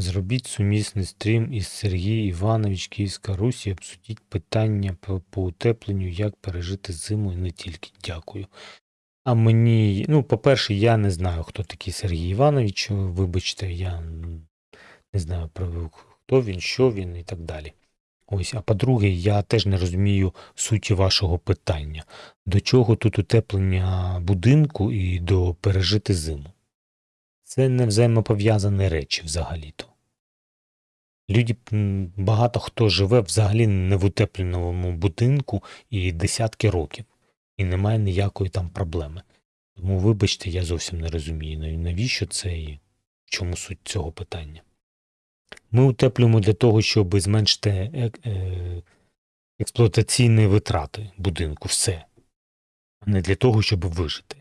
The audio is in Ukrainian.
Зробіть сумісний стрім із Сергій Іванович, Київська Русь і обсудіть питання по, по утепленню, як пережити зиму і не тільки. Дякую. А мені, ну, по-перше, я не знаю, хто такий Сергій Іванович. Вибачте, я не знаю, хто він, що він і так далі. Ось, а по-друге, я теж не розумію суті вашого питання. До чого тут утеплення будинку і до пережити зиму? Це не взаємопов'язані речі взагалі-то. Люди, багато хто живе взагалі не в утепленому будинку і десятки років, і немає ніякої там проблеми. Тому, вибачте, я зовсім не розумію, навіщо це і в чому суть цього питання. Ми утеплюємо для того, щоб зменшити е- е- експлуатаційні витрати будинку, все. А не для того, щоб вижити.